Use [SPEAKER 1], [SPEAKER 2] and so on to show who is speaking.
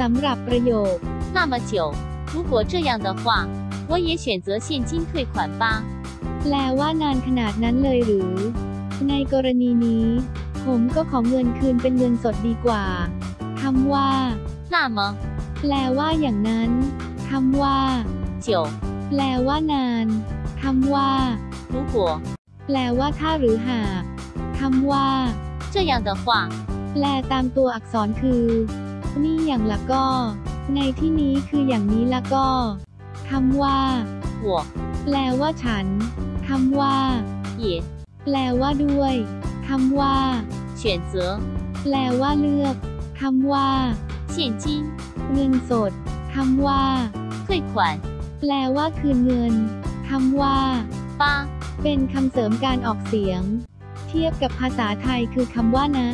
[SPEAKER 1] สำหรับประโยค
[SPEAKER 2] 那么久，如果这样的话，我也选择现金退款吧。
[SPEAKER 1] แปลว่านานขนาดนั้นเลยหรือ ในกรณีนี้ ผมก็ขอเงินคืนเป็นเงินสดดีกว่าคำว่า
[SPEAKER 2] 那么
[SPEAKER 1] แปลว่าอย่างนั้นคำว่า
[SPEAKER 2] 久，
[SPEAKER 1] แปลว่านานคำว่า
[SPEAKER 2] 如果
[SPEAKER 1] แปลว่าถ้าหรือหากคำว่า
[SPEAKER 2] 这样的话，
[SPEAKER 1] แปลตามตัวอักษรคือ นี่อย่างละก็ ในที่นี้คืออย่างนี้ละก็คำว่า
[SPEAKER 2] 我
[SPEAKER 1] แปลว่าฉันคำว่า
[SPEAKER 2] 也
[SPEAKER 1] แปลว่าด้วยคำว่า
[SPEAKER 2] 选择
[SPEAKER 1] แปลว่าเลือกคำว่า
[SPEAKER 2] 现金
[SPEAKER 1] เงินสดคำว่า
[SPEAKER 2] 退款
[SPEAKER 1] แปลว่าคืนเงินคำว่า
[SPEAKER 2] 吧。
[SPEAKER 1] เป็นคำเสริมการออกเสียง เทียบกับภาษาไทยคือคำว่านะ